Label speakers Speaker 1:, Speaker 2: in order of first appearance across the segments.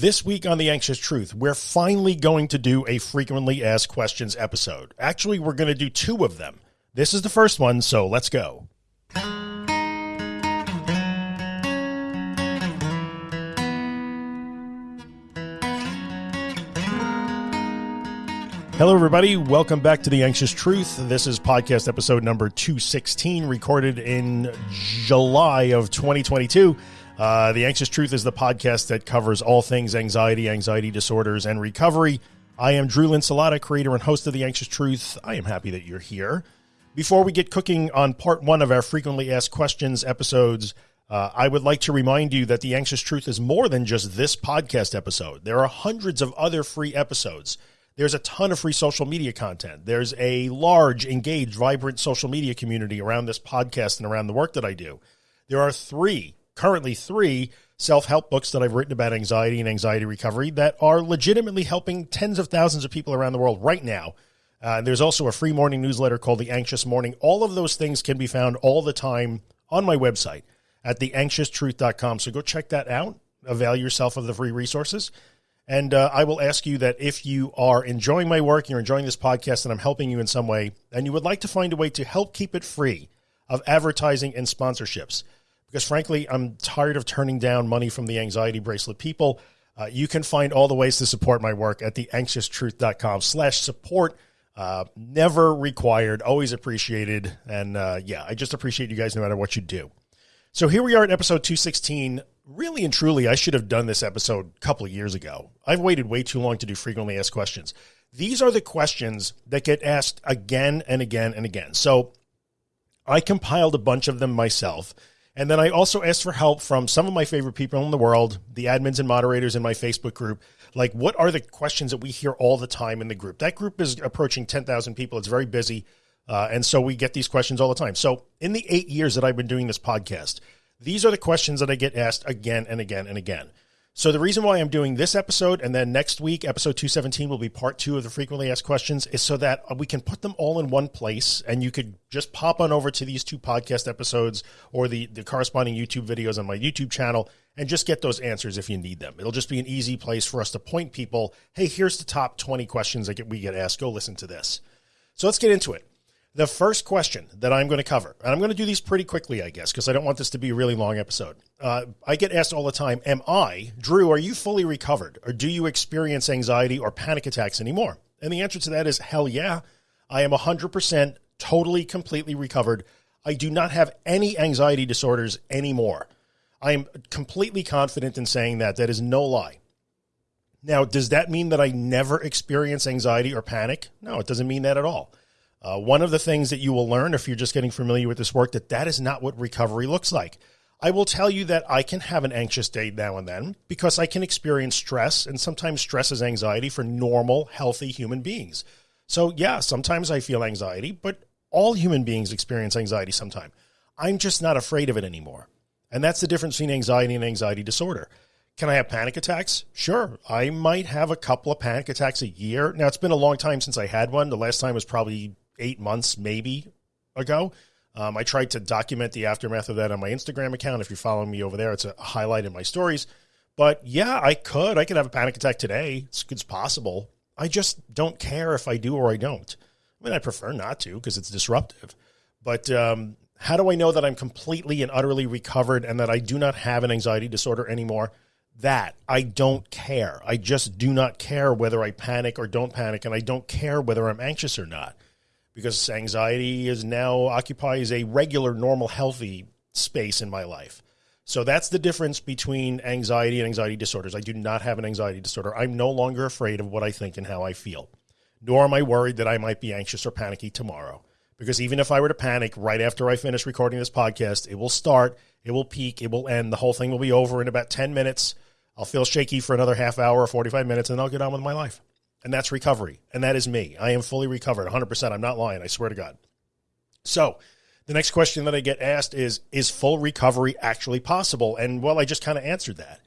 Speaker 1: This week on The Anxious Truth, we're finally going to do a frequently asked questions episode. Actually, we're going to do two of them. This is the first one, so let's go. Hello, everybody. Welcome back to The Anxious Truth. This is podcast episode number 216, recorded in July of 2022. Uh, the Anxious Truth is the podcast that covers all things anxiety, anxiety disorders, and recovery. I am Drew Linsalata, creator and host of The Anxious Truth. I am happy that you're here. Before we get cooking on part one of our frequently asked questions episodes, uh, I would like to remind you that The Anxious Truth is more than just this podcast episode. There are hundreds of other free episodes. There's a ton of free social media content. There's a large, engaged, vibrant social media community around this podcast and around the work that I do. There are three, currently three, self help books that I've written about anxiety and anxiety recovery that are legitimately helping tens of thousands of people around the world right now. Uh, there's also a free morning newsletter called The Anxious Morning. All of those things can be found all the time on my website at theanxioustruth.com. So go check that out. Avail yourself of the free resources. And uh, I will ask you that if you are enjoying my work, you're enjoying this podcast, and I'm helping you in some way, and you would like to find a way to help keep it free of advertising and sponsorships, because frankly, I'm tired of turning down money from the anxiety bracelet people. Uh, you can find all the ways to support my work at theanxioustruth.com slash support. Uh, never required, always appreciated. And uh, yeah, I just appreciate you guys no matter what you do. So here we are at episode 216 really and truly, I should have done this episode a couple of years ago. I've waited way too long to do frequently asked questions. These are the questions that get asked again and again and again. So I compiled a bunch of them myself. And then I also asked for help from some of my favorite people in the world, the admins and moderators in my Facebook group. Like, what are the questions that we hear all the time in the group? That group is approaching 10,000 people. It's very busy. Uh, and so we get these questions all the time. So, in the eight years that I've been doing this podcast, these are the questions that I get asked again and again and again. So the reason why I'm doing this episode and then next week, episode 217 will be part two of the frequently asked questions is so that uh, we can put them all in one place and you could just pop on over to these two podcast episodes or the, the corresponding YouTube videos on my YouTube channel and just get those answers if you need them. It'll just be an easy place for us to point people. Hey, here's the top 20 questions that we get asked. Go listen to this. So let's get into it. The first question that I'm going to cover, and I'm going to do these pretty quickly, I guess, because I don't want this to be a really long episode. Uh, I get asked all the time, Am I, Drew, are you fully recovered? Or do you experience anxiety or panic attacks anymore? And the answer to that is hell yeah. I am 100% totally, completely recovered. I do not have any anxiety disorders anymore. I am completely confident in saying that. That is no lie. Now, does that mean that I never experience anxiety or panic? No, it doesn't mean that at all. Uh, one of the things that you will learn if you're just getting familiar with this work that that is not what recovery looks like. I will tell you that I can have an anxious day now and then because I can experience stress, and sometimes stress is anxiety for normal, healthy human beings. So, yeah, sometimes I feel anxiety, but all human beings experience anxiety sometime. I'm just not afraid of it anymore. And that's the difference between anxiety and anxiety disorder. Can I have panic attacks? Sure. I might have a couple of panic attacks a year. Now, it's been a long time since I had one. The last time was probably eight months maybe ago. Um, I tried to document the aftermath of that on my Instagram account. If you're following me over there, it's a highlight in my stories. But yeah, I could. I could have a panic attack today. It's, it's possible. I just don't care if I do or I don't. I mean, I prefer not to because it's disruptive. But um, how do I know that I'm completely and utterly recovered and that I do not have an anxiety disorder anymore? That I don't care. I just do not care whether I panic or don't panic, and I don't care whether I'm anxious or not because anxiety is now occupies a regular, normal, healthy space in my life. So that's the difference between anxiety and anxiety disorders. I do not have an anxiety disorder. I'm no longer afraid of what I think and how I feel, nor am I worried that I might be anxious or panicky tomorrow. Because even if I were to panic right after I finish recording this podcast, it will start, it will peak, it will end. The whole thing will be over in about 10 minutes. I'll feel shaky for another half hour or 45 minutes, and I'll get on with my life. And that's recovery. And that is me. I am fully recovered 100%. I'm not lying. I swear to God. So, the next question that I get asked is Is full recovery actually possible? And well, I just kind of answered that.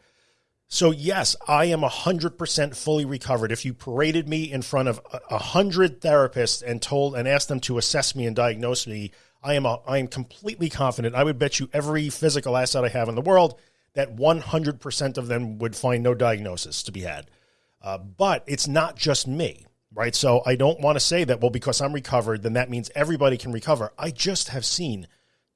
Speaker 1: So, yes, I am 100% fully recovered. If you paraded me in front of a 100 therapists and told and asked them to assess me and diagnose me, I am, a, I am completely confident. I would bet you every physical asset I have in the world that 100% of them would find no diagnosis to be had. Uh, but it's not just me, right? So I don't want to say that, well, because I'm recovered, then that means everybody can recover. I just have seen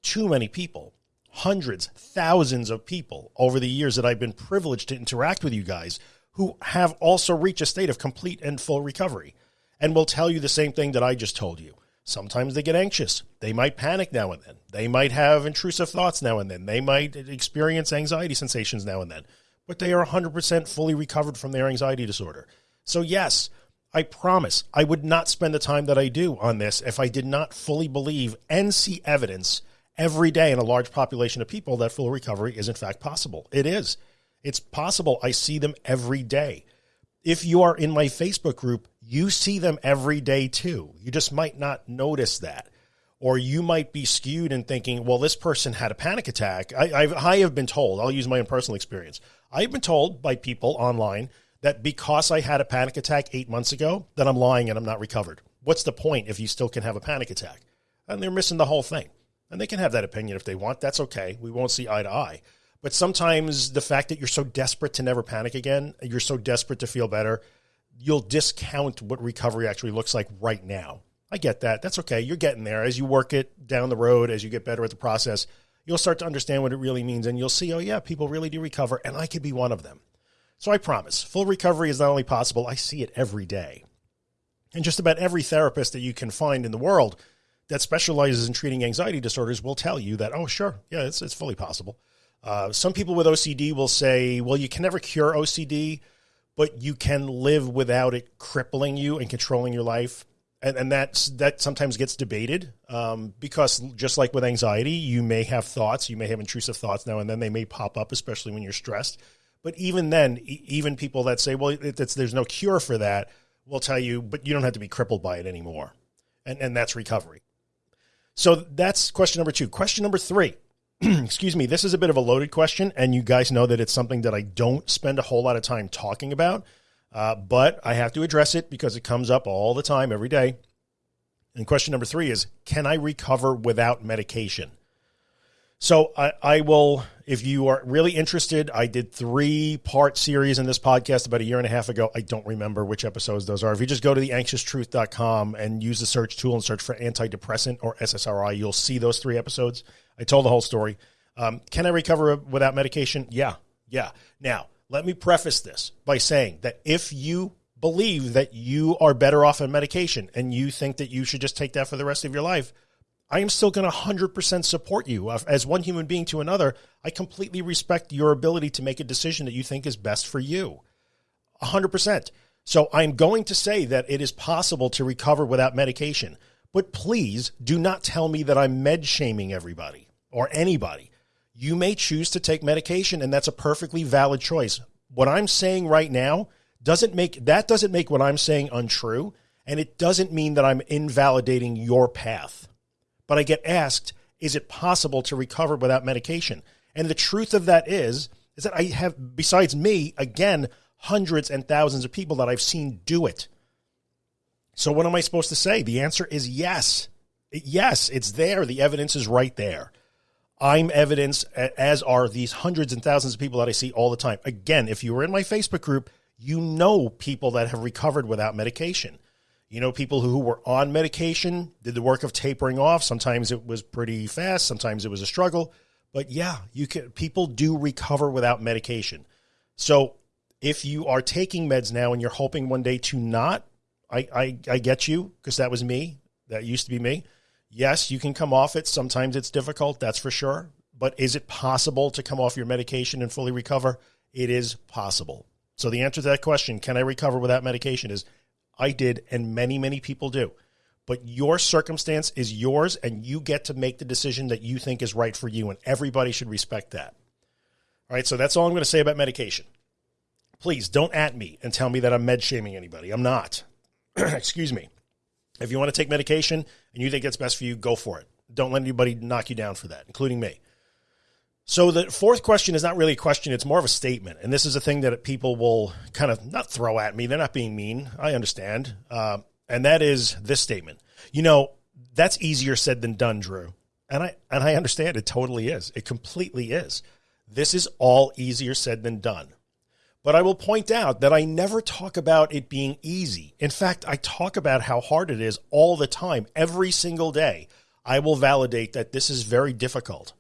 Speaker 1: too many people, hundreds, thousands of people over the years that I've been privileged to interact with you guys who have also reached a state of complete and full recovery and will tell you the same thing that I just told you. Sometimes they get anxious. They might panic now and then. They might have intrusive thoughts now and then. They might experience anxiety sensations now and then, but they are 100% fully recovered from their anxiety disorder. So, yes, I promise I would not spend the time that I do on this if I did not fully believe and see evidence every day in a large population of people that full recovery is in fact possible. It is. It's possible. I see them every day. If you are in my Facebook group, you see them every day too. You just might not notice that. Or you might be skewed in thinking, well, this person had a panic attack. I, I've, I have been told, I'll use my own personal experience. I've been told by people online that because I had a panic attack eight months ago, that I'm lying and I'm not recovered. What's the point if you still can have a panic attack? And they're missing the whole thing. And they can have that opinion if they want. That's okay. We won't see eye to eye. But sometimes the fact that you're so desperate to never panic again, you're so desperate to feel better, you'll discount what recovery actually looks like right now. I get that. That's okay. You're getting there. As you work it down the road, as you get better at the process, you'll start to understand what it really means. And you'll see, oh, yeah, people really do recover. And I could be one of them. So I promise full recovery is not only possible, I see it every day. And just about every therapist that you can find in the world that specializes in treating anxiety disorders will tell you that, oh, sure, yeah, it's, it's fully possible. Uh, some people with OCD will say, well, you can never cure OCD, but you can live without it crippling you and controlling your life. And, and that's, that sometimes gets debated um, because just like with anxiety, you may have thoughts, you may have intrusive thoughts now and then they may pop up, especially when you're stressed. But even then, even people that say, well, there's no cure for that will tell you, but you don't have to be crippled by it anymore. And, and that's recovery. So that's question number two. Question number three excuse me, this is a bit of a loaded question, and you guys know that it's something that I don't spend a whole lot of time talking about, uh, but I have to address it because it comes up all the time, every day. And question number three is Can I recover without medication? So I, I, will, if you are really interested, I did three part series in this podcast about a year and a half ago. I don't remember which episodes those are. If you just go to theanxioustruth.com and use the search tool and search for antidepressant or SSRI, you'll see those three episodes. I told the whole story. Um, can I recover without medication? Yeah. Yeah. Now, let me preface this by saying that if you believe that you are better off on medication and you think that you should just take that for the rest of your life, I am still going to 100% support you. As one human being to another, I completely respect your ability to make a decision that you think is best for you. 100%. So I'm going to say that it is possible to recover without medication. But please do not tell me that I'm med shaming everybody or anybody. You may choose to take medication, and that's a perfectly valid choice. What I'm saying right now doesn't make that doesn't make what I'm saying untrue, and it doesn't mean that I'm invalidating your path. But I get asked, is it possible to recover without medication? And the truth of that is, is that I have, besides me, again, hundreds and thousands of people that I've seen do it. So what am I supposed to say? The answer is yes. Yes, it's there. The evidence is right there. I'm evidence, as are these hundreds and thousands of people that I see all the time. Again, if you were in my Facebook group, you know people that have recovered without medication. You know people who were on medication, did the work of tapering off. Sometimes it was pretty fast, sometimes it was a struggle. But yeah, you can people do recover without medication. So if you are taking meds now and you're hoping one day to not I, I, I get you because that was me. That used to be me. Yes, you can come off it. Sometimes it's difficult, that's for sure. But is it possible to come off your medication and fully recover? It is possible. So the answer to that question, can I recover without medication, is I did, and many, many people do. But your circumstance is yours, and you get to make the decision that you think is right for you, and everybody should respect that. All right, so that's all I'm going to say about medication. Please don't at me and tell me that I'm med shaming anybody. I'm not. excuse me. If you want to take medication and you think that's best for you, go for it. Don't let anybody knock you down for that, including me. So the fourth question is not really a question, it's more of a statement. And this is a thing that people will kind of not throw at me. They're not being mean. I understand. Uh, and that is this statement. You know, that's easier said than done, Drew. And I and I understand it totally is. It completely is. This is all easier said than done. But I will point out that I never talk about it being easy. In fact, I talk about how hard it is all the time, every single day. I will validate that this is very difficult.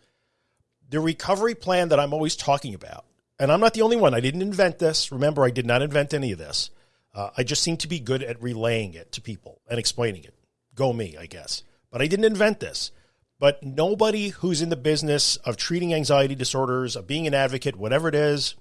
Speaker 1: The recovery plan that I'm always talking about, and I'm not the only one. I didn't invent this. Remember, I did not invent any of this. Uh, I just seem to be good at relaying it to people and explaining it. Go me, I guess. But I didn't invent this. But nobody who's in the business of treating anxiety disorders, of being an advocate, whatever it is,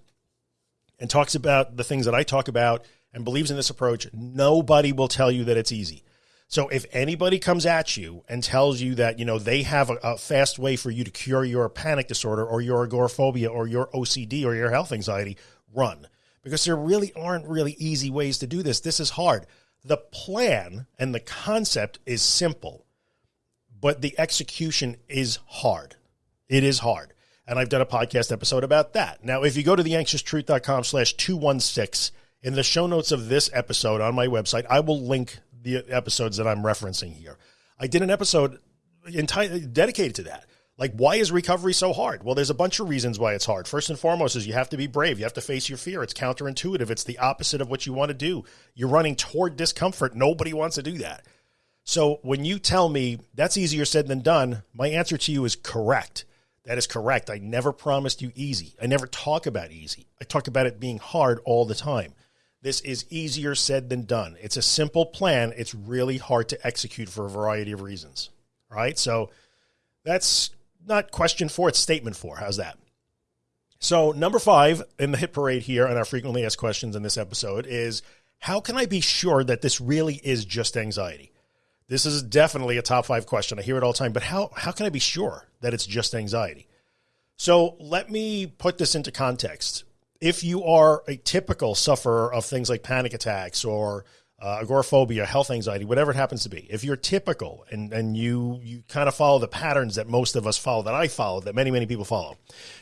Speaker 1: and talks about the things that I talk about and believes in this approach, nobody will tell you that it's easy. So if anybody comes at you and tells you that, you know, they have a, a, fast way for you to cure your panic disorder or your agoraphobia or your OCD or your health anxiety, run. Because there really aren't really easy ways to do this. This is hard. The plan and the concept is simple, but the execution is hard. It is hard and I've done a podcast episode about that. Now, if you go to theanxioustruth.com slash 216, in the show notes of this episode on my website, I will link the episodes that I'm referencing here. I did an episode entirely dedicated to that. Like, why is recovery so hard? Well, there's a bunch of reasons why it's hard. First and foremost is you have to be brave. You have to face your fear. It's counterintuitive. It's the opposite of what you want to do. You're running toward discomfort. Nobody wants to do that. So when you tell me that's easier said than done, my answer to you is correct. That is correct. I never promised you easy. I never talk about easy. I talk about it being hard all the time. This is easier said than done. It's a simple plan. It's really hard to execute for a variety of reasons. right? So that's not question four, it's statement four. How's that? So number five in the hit parade here on our frequently asked questions in this episode is how can I be sure that this really is just anxiety? This is definitely a top five question. I hear it all the time, but how, how can I be sure that it's just anxiety? So let me put this into context. If you are a typical sufferer of things like panic attacks or uh, agoraphobia, health anxiety, whatever it happens to be, if you're typical and, and you, you kind of follow the patterns that most of us follow, that I follow, that many, many people follow,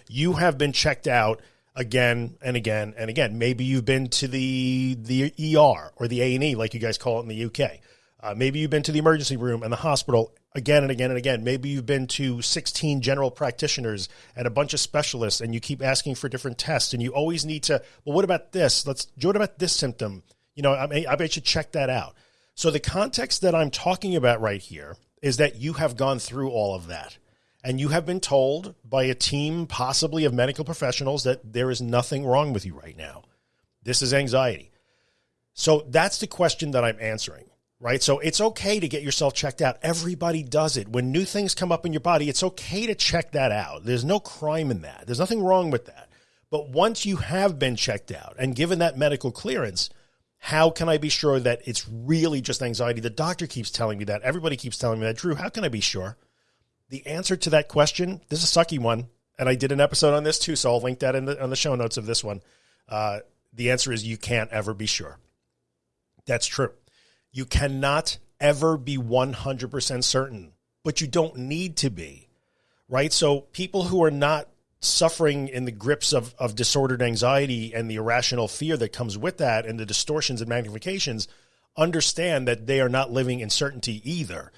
Speaker 1: you have been checked out again and again and again. Maybe you've been to the, the ER or the A&E, like you guys call it in the UK. Uh, maybe you've been to the emergency room and the hospital again and again and again. Maybe you've been to 16 general practitioners and a bunch of specialists and you keep asking for different tests and you always need to, well, what about this? Let's, what about this symptom? You know, I, may, I bet you check that out. So the context that I'm talking about right here is that you have gone through all of that and you have been told by a team, possibly of medical professionals, that there is nothing wrong with you right now. This is anxiety. So that's the question that I'm answering right? So it's okay to get yourself checked out. Everybody does it. When new things come up in your body, it's okay to check that out. There's no crime in that. There's nothing wrong with that. But once you have been checked out and given that medical clearance, how can I be sure that it's really just anxiety? The doctor keeps telling me that. Everybody keeps telling me that. Drew, how can I be sure? The answer to that question, this is a sucky one, and I did an episode on this too, so I'll link that in the, on the show notes of this one. Uh, the answer is you can't ever be sure. That's true. You cannot ever be 100% certain, but you don't need to be, right? So people who are not suffering in the grips of, of disordered anxiety and the irrational fear that comes with that and the distortions and magnifications understand that they are not living in certainty either.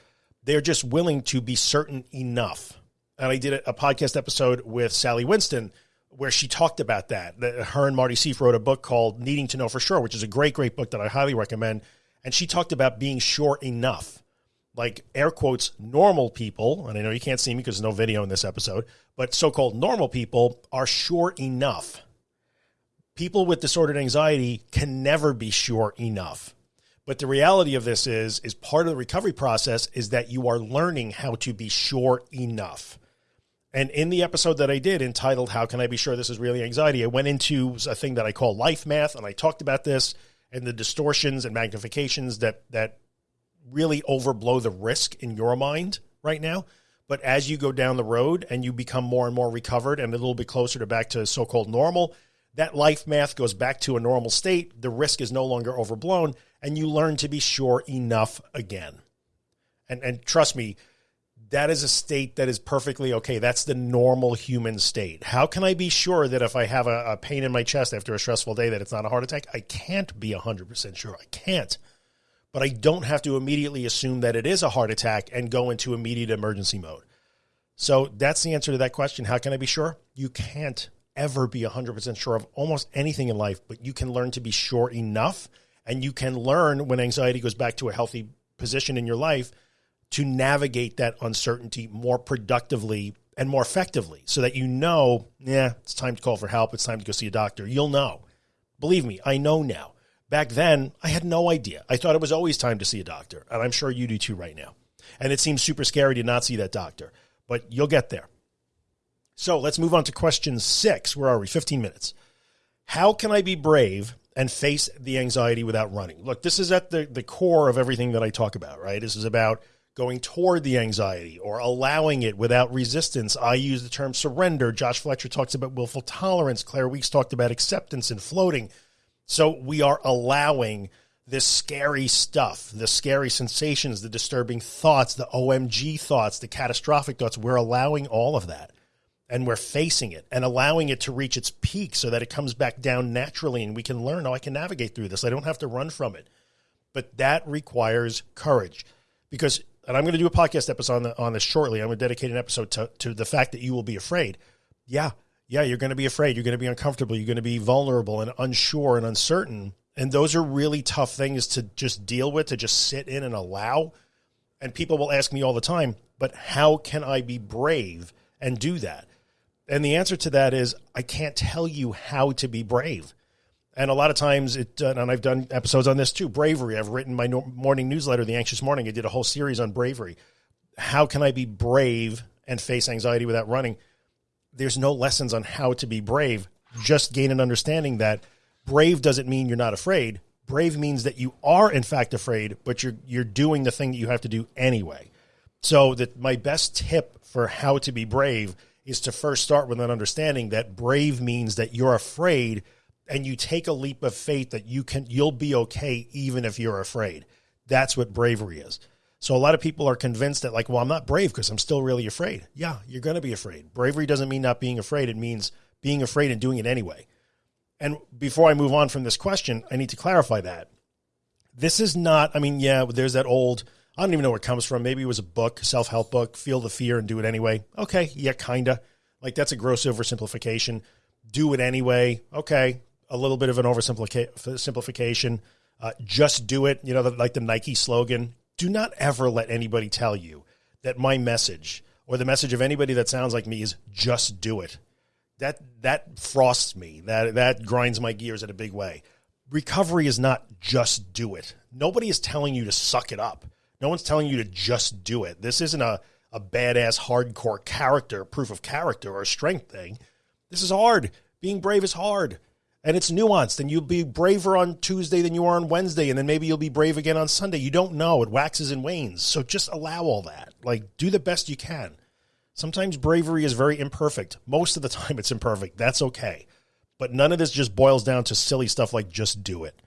Speaker 1: They're just willing to be certain enough. And I did a podcast episode with Sally Winston where she talked about that. Her and Marty Seif wrote a book called Needing to Know for Sure, which is a great, great book that I highly recommend. And she talked about being sure enough, like air quotes, normal people. And I know you can't see me because there's no video in this episode, but so called normal people are sure enough. People with disordered anxiety can never be sure enough. But the reality of this is, is part of the recovery process is that you are learning how to be sure enough. And in the episode that I did entitled, How Can I Be Sure This Is Really Anxiety? I went into a thing that I call life math, and I talked about this and the distortions and magnifications that that really overblow the risk in your mind right now. But as you go down the road and you become more and more recovered and a little bit closer to back to so-called normal, that life math goes back to a normal state. The risk is no longer overblown and you learn to be sure enough again. And, and trust me, that is a state that is perfectly okay. That's the normal human state. How can I be sure that if I have a, a pain in my chest after a stressful day that it's not a heart attack? I can't be 100% sure. I can't. But I don't have to immediately assume that it is a heart attack and go into immediate emergency mode. So that's the answer to that question. How can I be sure? You can't ever be 100% sure of almost anything in life, but you can learn to be sure enough and you can learn when anxiety goes back to a healthy position in your life to navigate that uncertainty more productively and more effectively so that you know, yeah, it's time to call for help. It's time to go see a doctor. You'll know. Believe me, I know now. Back then, I had no idea. I thought it was always time to see a doctor. And I'm sure you do too right now. And it seems super scary to not see that doctor, but you'll get there. So let's move on to question six. Where are we? 15 minutes. How can I be brave and face the anxiety without running? Look, this is at the, the core of everything that I talk about, right? This is about going toward the anxiety or allowing it without resistance. I use the term surrender. Josh Fletcher talks about willful tolerance. Claire Weekes talked about acceptance and floating. So we are allowing this scary stuff, the scary sensations, the disturbing thoughts, the OMG thoughts, the catastrophic thoughts. We're allowing all of that and we're facing it and allowing it to reach its peak so that it comes back down naturally and we can learn, oh, I can navigate through this. I don't have to run from it. But that requires courage because, and I'm going to do a podcast episode on, the, on this shortly. I'm going to dedicate an episode to, to the fact that you will be afraid. Yeah, yeah, you're going to be afraid. You're going to be uncomfortable. You're going to be vulnerable and unsure and uncertain. And those are really tough things to just deal with, to just sit in and allow. And people will ask me all the time, but how can I be brave and do that? And the answer to that is I can't tell you how to be brave. And a lot of times it, uh, and I've done episodes on this too, bravery. I've written my morning newsletter, The Anxious Morning. I did a whole series on bravery. How can I be brave and face anxiety without running? there's no lessons on how to be brave. Just gain an understanding that brave doesn't mean you're not afraid. Brave means that you are in fact afraid, but you're you're doing the thing that you have to do anyway. So that my best tip for how to be brave is to first start with an understanding that brave means that you're afraid and you take a leap of faith that you can you'll be okay even if you're afraid. That's what bravery is. So a lot of people are convinced that like, well, I'm not brave because I'm still really afraid. Yeah, you're going to be afraid. Bravery doesn't mean not being afraid. It means being afraid and doing it anyway. And before I move on from this question, I need to clarify that. This is not, I mean, yeah, there's that old, I don't even know where it comes from. Maybe it was a book, self-help book, feel the fear and do it anyway. Okay. Yeah, kind of like that's a gross oversimplification. Do it anyway. Okay. A little bit of an oversimplification. Uh, just do it. You know, like the Nike slogan, do not ever let anybody tell you that my message or the message of anybody that sounds like me is just do it. That that frosts me. That that grinds my gears in a big way. Recovery is not just do it. Nobody is telling you to suck it up. No one's telling you to just do it. This isn't a a badass hardcore character, proof of character or strength thing. This is hard. Being brave is hard and it's nuanced and you'll be braver on Tuesday than you are on Wednesday and then maybe you'll be brave again on Sunday. You don't know. It waxes and wanes. So just allow all that. Like do the best you can. Sometimes bravery is very imperfect. Most of the time it's imperfect. That's okay. But none of this just boils down to silly stuff like just do it.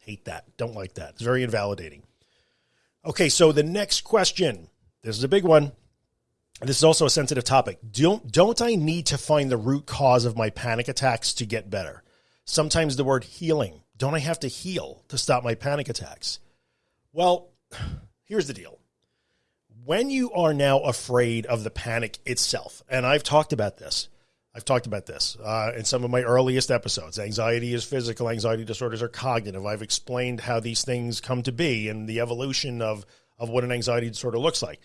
Speaker 1: Hate that. Don't like that. It's very invalidating. Okay, so the next question. This is a big one. This is also a sensitive topic. Don't don't I need to find the root cause of my panic attacks to get better? Sometimes the word healing. Don't I have to heal to stop my panic attacks? Well, here's the deal. When you are now afraid of the panic itself, and I've talked about this, I've talked about this uh, in some of my earliest episodes. Anxiety is physical, anxiety disorders are cognitive. I've explained how these things come to be and the evolution of, of what an anxiety disorder looks like.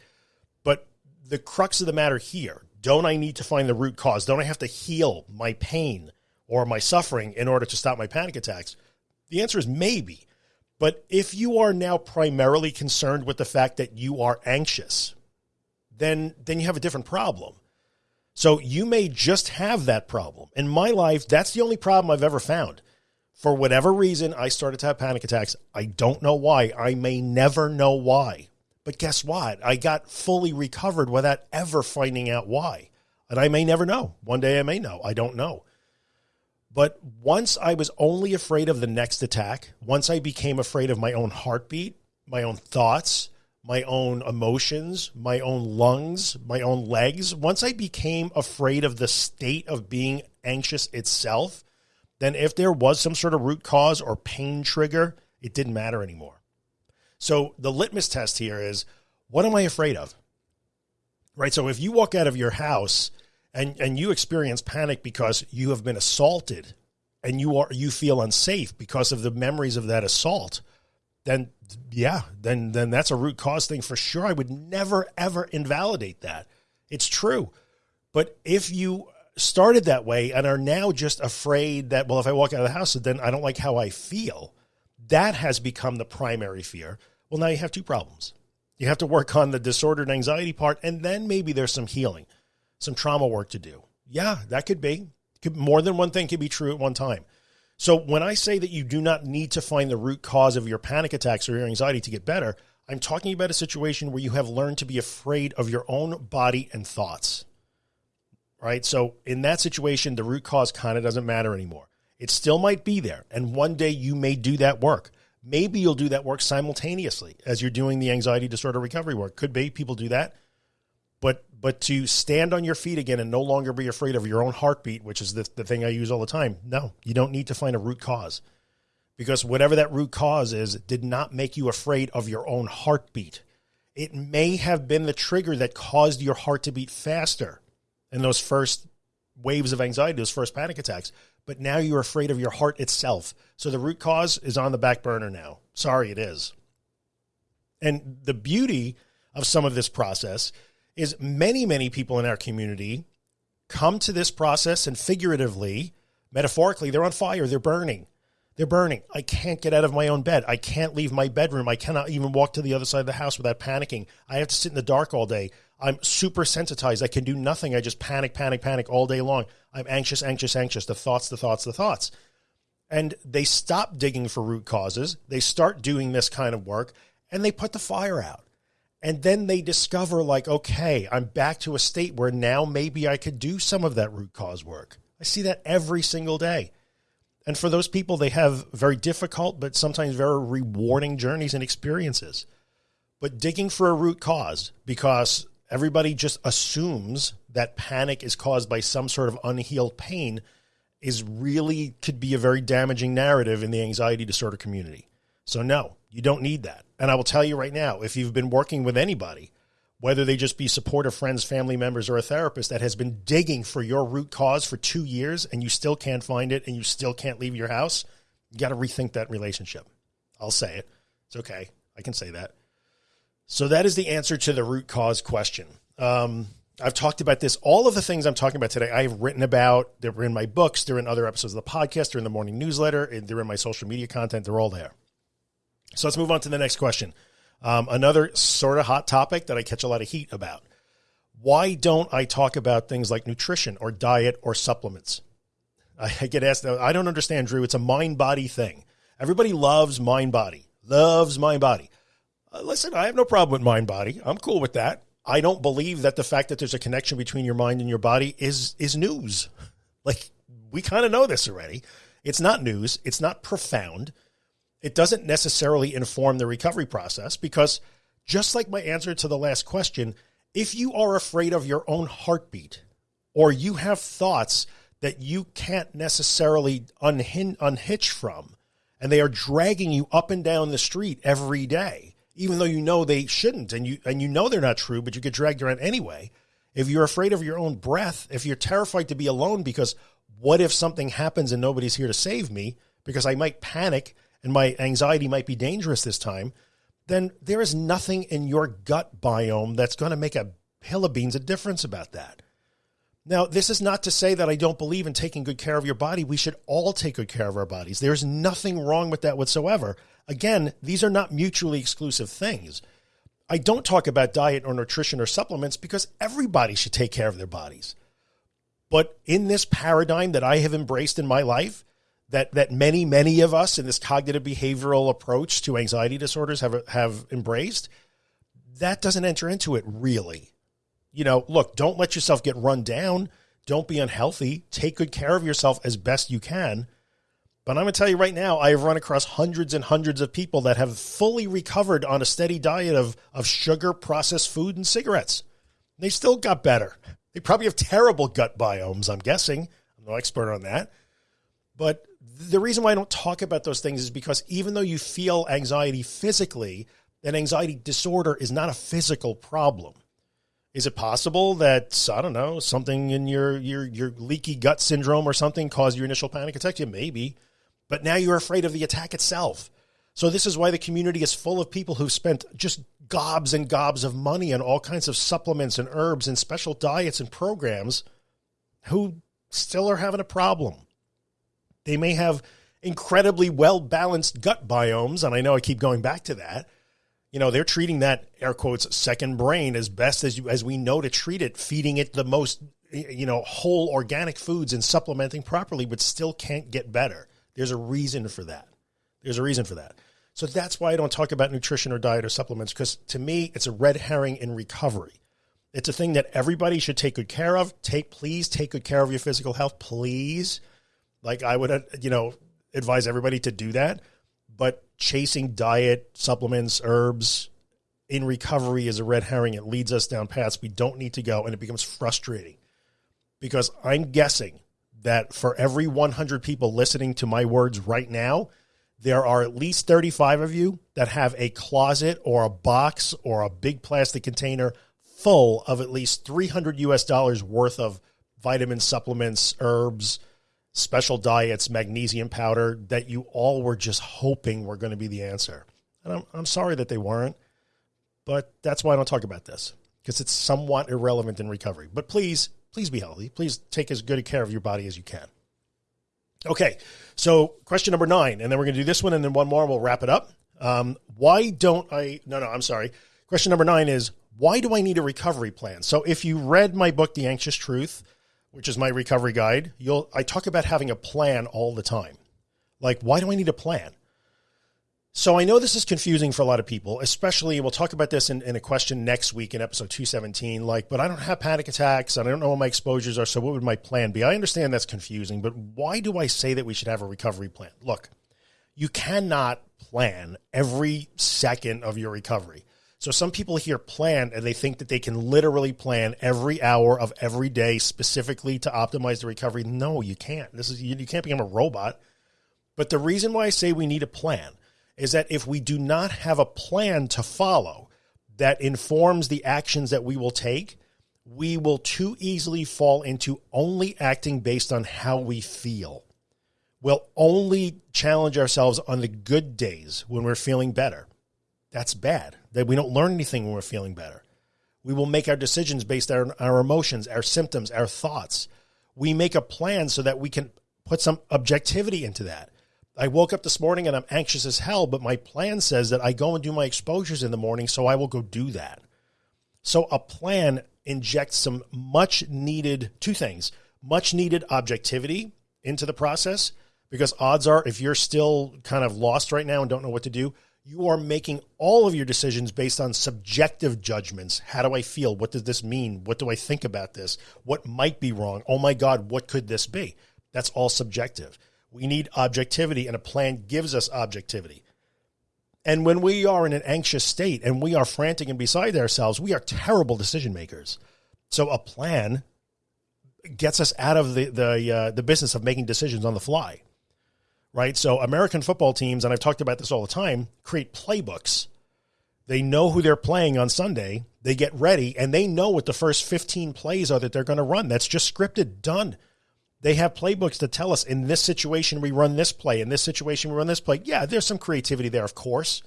Speaker 1: But the crux of the matter here don't I need to find the root cause? Don't I have to heal my pain? Or my suffering in order to stop my panic attacks? The answer is maybe. But if you are now primarily concerned with the fact that you are anxious, then then you have a different problem. So you may just have that problem. In my life, that's the only problem I've ever found. For whatever reason, I started to have panic attacks. I don't know why. I may never know why. But guess what? I got fully recovered without ever finding out why. And I may never know. One day I may know. I don't know. But once I was only afraid of the next attack, once I became afraid of my own heartbeat, my own thoughts, my own emotions, my own lungs, my own legs, once I became afraid of the state of being anxious itself, then if there was some sort of root cause or pain trigger, it didn't matter anymore. So the litmus test here is what am I afraid of? Right. So if you walk out of your house and, and you experience panic because you have been assaulted and you are, you feel unsafe because of the memories of that assault, then yeah, then, then that's a root cause thing for sure. I would never, ever invalidate that. It's true. But if you started that way and are now just afraid that, well, if I walk out of the house, then I don't like how I feel, that has become the primary fear. Well, now you have two problems. You have to work on the disordered anxiety part, and then maybe there's some healing, some trauma work to do. Yeah, that could be. Could, more than one thing could be true at one time. So when I say that you do not need to find the root cause of your panic attacks or your anxiety to get better, I'm talking about a situation where you have learned to be afraid of your own body and thoughts. Right. So in that situation, the root cause kind of doesn't matter anymore. It still might be there. And one day you may do that work. Maybe you'll do that work simultaneously as you're doing the anxiety disorder recovery work. Could be people do that. But but to stand on your feet again and no longer be afraid of your own heartbeat, which is the, the thing I use all the time. No, you don't need to find a root cause because whatever that root cause is it did not make you afraid of your own heartbeat. It may have been the trigger that caused your heart to beat faster in those first waves of anxiety, those first panic attacks but now you're afraid of your heart itself. So the root cause is on the back burner now. Sorry, it is. And the beauty of some of this process is many, many people in our community come to this process and figuratively, metaphorically, they're on fire, they're burning. They're burning. I can't get out of my own bed. I can't leave my bedroom. I cannot even walk to the other side of the house without panicking. I have to sit in the dark all day. I'm super sensitized. I can do nothing. I just panic, panic, panic all day long. I'm anxious, anxious, anxious. The thoughts, the thoughts, the thoughts. And they stop digging for root causes. They start doing this kind of work and they put the fire out. And then they discover, like, okay, I'm back to a state where now maybe I could do some of that root cause work. I see that every single day. And for those people, they have very difficult, but sometimes very rewarding journeys and experiences. But digging for a root cause because everybody just assumes that panic is caused by some sort of unhealed pain is really could be a very damaging narrative in the anxiety disorder community. So no, you don't need that. And I will tell you right now, if you've been working with anybody, whether they just be supportive friends, family members, or a therapist that has been digging for your root cause for two years and you still can't find it and you still can't leave your house, you got to rethink that relationship. I'll say it. It's okay. I can say that. So that is the answer to the root cause question. Um, I've talked about this. All of the things I'm talking about today, I've written about. They're in my books. They're in other episodes of the podcast. They're in the morning newsletter. They're in my social media content. They're all there. So let's move on to the next question. Um, another sort of hot topic that I catch a lot of heat about. Why don't I talk about things like nutrition or diet or supplements? I get asked, I don't understand, Drew. It's a mind body thing. Everybody loves mind body, loves mind body. Uh, listen, I have no problem with mind body. I'm cool with that. I don't believe that the fact that there's a connection between your mind and your body is is news. Like we kind of know this already. It's not news. It's not profound. It doesn't necessarily inform the recovery process because just like my answer to the last question, if you are afraid of your own heartbeat or you have thoughts that you can't necessarily unhitch from and they are dragging you up and down the street every day, even though you know they shouldn't and you and you know they're not true, but you get dragged around anyway. If you're afraid of your own breath, if you're terrified to be alone because what if something happens and nobody's here to save me because I might panic and my anxiety might be dangerous this time, then there is nothing in your gut biome that's going to make a hill of beans a difference about that. Now, this is not to say that I don't believe in taking good care of your body. We should all take good care of our bodies. There's nothing wrong with that whatsoever. Again, these are not mutually exclusive things. I don't talk about diet or nutrition or supplements because everybody should take care of their bodies. But in this paradigm that I have embraced in my life, that that many many of us in this cognitive behavioral approach to anxiety disorders have have embraced, that doesn't enter into it really you know, look, don't let yourself get run down. Don't be unhealthy. Take good care of yourself as best you can. But I'm going to tell you right now, I've run across hundreds and hundreds of people that have fully recovered on a steady diet of, of sugar, processed food, and cigarettes. They still got better. They probably have terrible gut biomes, I'm guessing. I'm no expert on that. But the reason why I don't talk about those things is because even though you feel anxiety physically, an anxiety disorder is not a physical problem. Is it possible that I don't know something in your your your leaky gut syndrome or something caused your initial panic attack? Yeah, maybe, but now you're afraid of the attack itself. So this is why the community is full of people who've spent just gobs and gobs of money on all kinds of supplements and herbs and special diets and programs who still are having a problem. They may have incredibly well balanced gut biomes, and I know I keep going back to that. You know, they're treating that air quotes second brain as best as you, as we know to treat it, feeding it the most you know whole organic foods and supplementing properly, but still can't get better. There's a reason for that. There's a reason for that. So that's why I don't talk about nutrition or diet or supplements because to me, it's a red herring in recovery. It's a thing that everybody should take good care of. Take, please take good care of your physical health, please. Like I would, uh, you know, advise everybody to do that. But chasing diet, supplements, herbs in recovery is a red herring. It leads us down paths we don't need to go, and it becomes frustrating because I'm guessing that for every 100 people listening to my words right now, there are at least 35 of you that have a closet or a box or a big plastic container full of at least 300 US dollars worth of vitamin supplements, herbs, special diets, magnesium powder that you all were just hoping were going to be the answer. And I'm, I'm sorry that they weren't, but that's why I don't talk about this because it's somewhat irrelevant in recovery. But please, please be healthy. Please take as good a care of your body as you can. Okay, so question number nine, and then we're going to do this one and then one more. And we'll wrap it up. Um, why don't I? No, no, I'm sorry. Question number nine is why do I need a recovery plan? So if you read my book, The Anxious Truth, which is my recovery guide, you'll I talk about having a plan all the time. Like, why do I need a plan? So I know this is confusing for a lot of people, especially we'll talk about this in, in, a question next week in episode 217. Like, but I don't have panic attacks and I don't know what my exposures are. So what would my plan be? I understand that's confusing, but why do I say that we should have a recovery plan? Look, you cannot plan every second of your recovery. So some people hear plan and they think that they can literally plan every hour of every day specifically to optimize the recovery. No, you can't. This is you, you can't become a robot. But the reason why I say we need a plan is that if we do not have a plan to follow that informs the actions that we will take, we will too easily fall into only acting based on how we feel. We'll only challenge ourselves on the good days when we're feeling better. That's bad. That we don't learn anything when we're feeling better. We will make our decisions based on our emotions, our symptoms, our thoughts. We make a plan so that we can put some objectivity into that. I woke up this morning and I'm anxious as hell, but my plan says that I go and do my exposures in the morning, so I will go do that. So a plan injects some much needed two things, much needed objectivity into the process because odds are if you're still kind of lost right now and don't know what to do, you are making all of your decisions based on subjective judgments. How do I feel? What does this mean? What do I think about this? What might be wrong? Oh my God, what could this be? That's all subjective. We need objectivity, and a plan gives us objectivity. And when we are in an anxious state and we are frantic and beside ourselves, we are terrible decision makers. So a plan gets us out of the the uh, the business of making decisions on the fly, right? So American football teams, and I've talked about this all the time, create playbooks. They know who they're playing on Sunday. They get ready, and they know what the first 15 plays are that they're going to run. That's just scripted, done. They have playbooks to tell us in this situation we run this play, in this situation we run this play. Yeah, there's some creativity there, of course,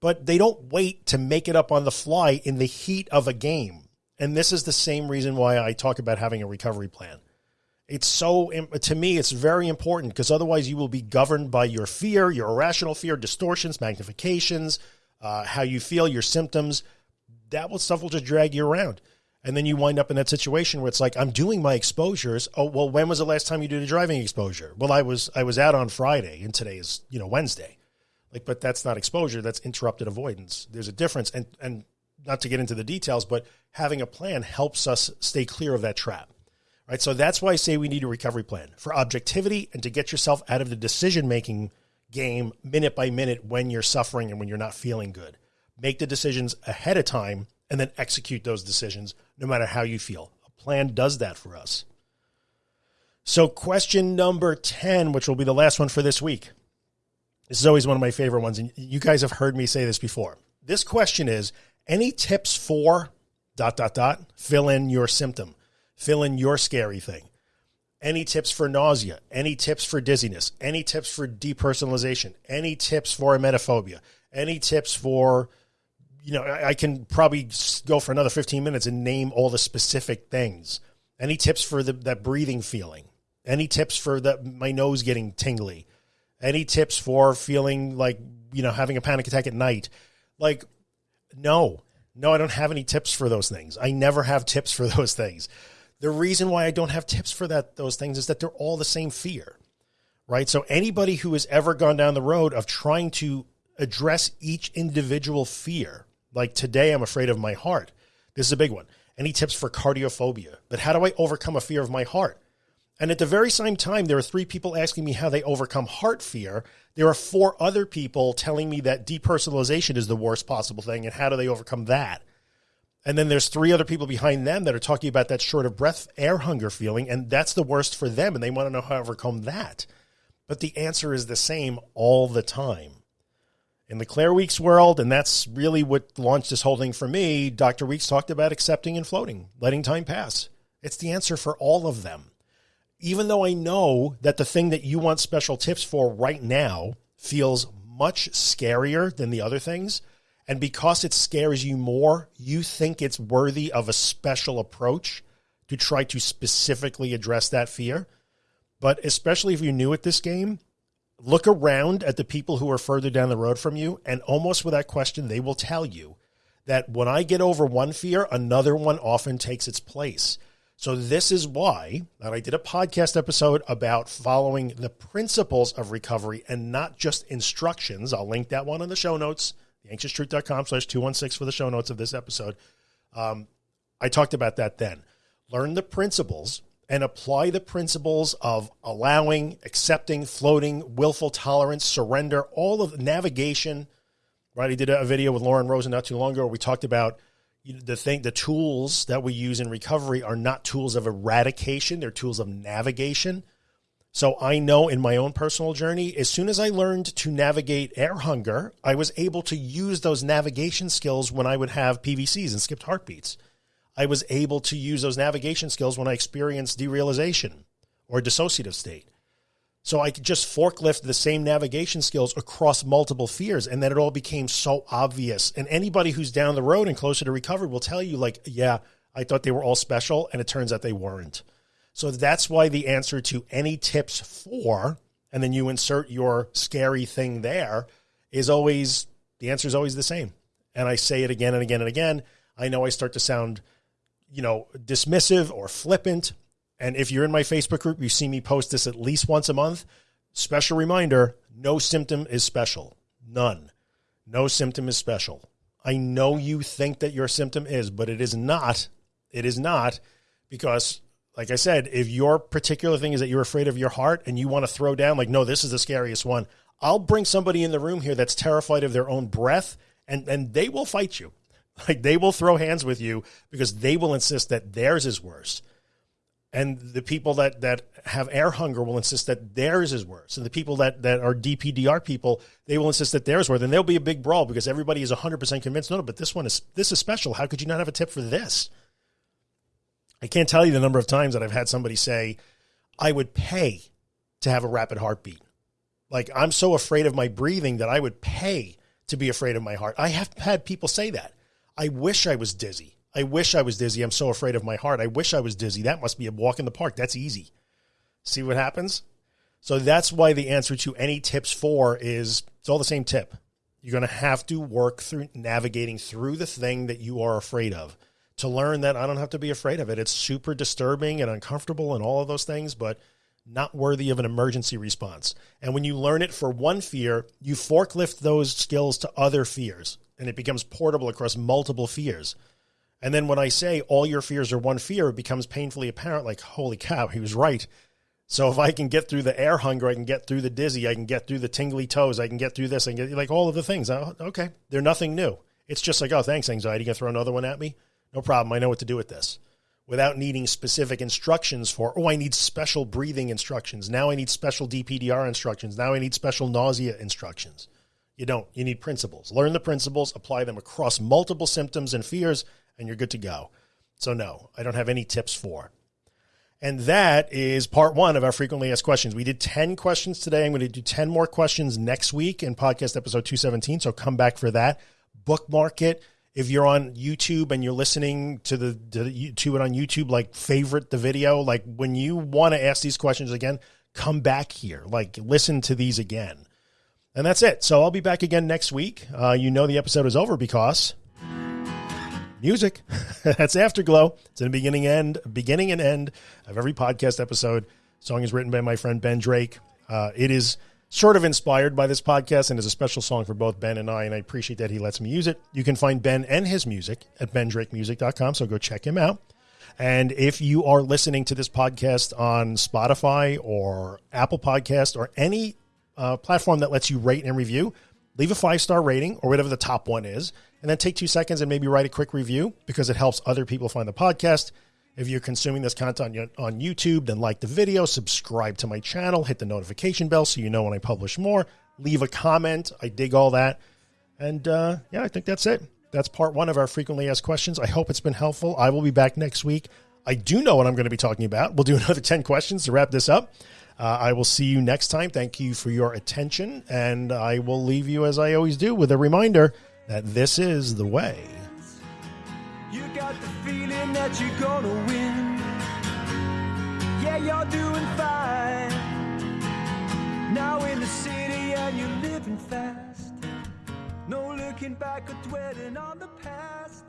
Speaker 1: but they don't wait to make it up on the fly in the heat of a game. And this is the same reason why I talk about having a recovery plan. It's so, to me, it's very important because otherwise you will be governed by your fear, your irrational fear, distortions, magnifications, uh, how you feel, your symptoms. That will, stuff will just drag you around. And then you wind up in that situation where it's like, I'm doing my exposures. Oh, well, when was the last time you did a driving exposure? Well, I was, I was out on Friday and today is, you know, Wednesday. Like, but that's not exposure. That's interrupted avoidance. There's a difference. And, and not to get into the details, but having a plan helps us stay clear of that trap. Right. So that's why I say we need a recovery plan for objectivity and to get yourself out of the decision making game minute by minute when you're suffering and when you're not feeling good. Make the decisions ahead of time and then execute those decisions no matter how you feel. A plan does that for us. So, question number 10, which will be the last one for this week. This is always one of my favorite ones. And you guys have heard me say this before. This question is any tips for dot, dot, dot. Fill in your symptom. Fill in your scary thing. Any tips for nausea? Any tips for dizziness? Any tips for depersonalization? Any tips for emetophobia? Any tips for, you know, I, I can probably go for another 15 minutes and name all the specific things. Any tips for the, that breathing feeling? Any tips for the, my nose getting tingly? Any tips for feeling like, you know, having a panic attack at night? Like, no, no, I don't have any tips for those things. I never have tips for those things. The reason why I don't have tips for that those things is that they're all the same fear. Right? So anybody who has ever gone down the road of trying to address each individual fear, like today I'm afraid of my heart. This is a big one. Any tips for cardiophobia? But how do I overcome a fear of my heart? And at the very same time, there are three people asking me how they overcome heart fear. There are four other people telling me that depersonalization is the worst possible thing. And how do they overcome that? And then there's three other people behind them that are talking about that short of breath, air hunger feeling, and that's the worst for them. And they want to know how to overcome that. But the answer is the same all the time. In the Claire Weekes world, and that's really what launched this whole thing for me, Dr. Weekes talked about accepting and floating, letting time pass. It's the answer for all of them. Even though I know that the thing that you want special tips for right now feels much scarier than the other things, and because it scares you more, you think it's worthy of a special approach to try to specifically address that fear. But especially if you're new at this game, look around at the people who are further down the road from you, and almost without question, they will tell you that when I get over one fear, another one often takes its place. So this is why that I did a podcast episode about following the principles of recovery and not just instructions. I'll link that one in the show notes theanxioustruth.com slash 216 for the show notes of this episode. Um, I talked about that then. Learn the principles and apply the principles of allowing, accepting, floating, willful tolerance, surrender, all of navigation. Right. I did a video with Lauren Rosen not too long ago where we talked about the thing, the tools that we use in recovery are not tools of eradication. They're tools of navigation. So I know in my own personal journey, as soon as I learned to navigate air hunger, I was able to use those navigation skills when I would have PVCs and skipped heartbeats. I was able to use those navigation skills when I experienced derealization or dissociative state. So I could just forklift the same navigation skills across multiple fears. And then it all became so obvious. And anybody who's down the road and closer to recovery will tell you like, yeah, I thought they were all special. And it turns out they weren't. So that's why the answer to any tips for, and then you insert your scary thing there is always, the answer is always the same. And I say it again and again and again. I know I start to sound, you know, dismissive or flippant. And if you're in my Facebook group, you see me post this at least once a month. Special reminder, no symptom is special. None. No symptom is special. I know you think that your symptom is, but it is not. It is not because like I said, if your particular thing is that you're afraid of your heart and you want to throw down, like, no, this is the scariest one, I'll bring somebody in the room here that's terrified of their own breath and, and they will fight you. Like they will throw hands with you because they will insist that theirs is worse. And the people that, that have air hunger will insist that theirs is worse. And the people that, that are DPDR people, they will insist that theirs worse. And there'll be a big brawl because everybody is 100% convinced, no, no, but this one is, this is special. How could you not have a tip for this? I can't tell you the number of times that I've had somebody say, I would pay to have a rapid heartbeat. Like I'm so afraid of my breathing that I would pay to be afraid of my heart. I have had people say that. I wish I was dizzy. I wish I was dizzy. I'm so afraid of my heart. I wish I was dizzy. That must be a walk in the park. That's easy. See what happens? So that's why the answer to any tips for is it's all the same tip. You're going to have to work through navigating through the thing that you are afraid of to learn that I don't have to be afraid of it. It's super disturbing and uncomfortable and all of those things, but not worthy of an emergency response. And when you learn it for one fear, you forklift those skills to other fears and it becomes portable across multiple fears. And then when I say all your fears are one fear, it becomes painfully apparent like, holy cow, he was right. So if I can get through the air hunger, I can get through the dizzy, I can get through the tingly toes, I can get through this, can get like all of the things. Okay. They're nothing new. It's just like, oh, thanks, anxiety. You can throw another one at me? No problem. I know what to do with this without needing specific instructions for, oh, I need special breathing instructions. Now I need special DPDR instructions. Now I need special nausea instructions. You don't. You need principles. Learn the principles, apply them across multiple symptoms and fears, and you're good to go. So, no, I don't have any tips for. And that is part one of our frequently asked questions. We did 10 questions today. I'm going to do 10 more questions next week in podcast episode 217. So come back for that. Bookmark it. If you're on YouTube and you're listening to the to, to it on YouTube, like favorite the video. Like when you want to ask these questions again, come back here. Like listen to these again. And that's it. So I'll be back again next week. Uh, you know the episode is over because music. That's Afterglow. It's in the beginning end, beginning and end of every podcast episode. Song is written by my friend Ben Drake. Uh, it is sort of inspired by this podcast and is a special song for both Ben and I, and I appreciate that he lets me use it. You can find Ben and his music at bendrakemusic.com, so go check him out. And if you are listening to this podcast on Spotify or Apple Podcast or any uh, platform that lets you rate and review, leave a five star rating or whatever the top one is and then take two seconds and maybe write a quick review because it helps other people find the podcast. If you're consuming this content on YouTube, then like the video, subscribe to my channel, hit the notification bell so you know when I publish more. Leave a comment. I dig all that. And uh, yeah, I think that's it. That's part one of our frequently asked questions. I hope it's been helpful. I will be back next week. I do know what I'm going to be talking about. We'll do another 10 questions to wrap this up. Uh, I will see you next time. Thank you for your attention. And I will leave you, as I always do, with a reminder that this is the way. You got the feeling that you're gonna win. Yeah, you're doing fine. Now in the city and you're living fast. No looking back or dwelling on the past.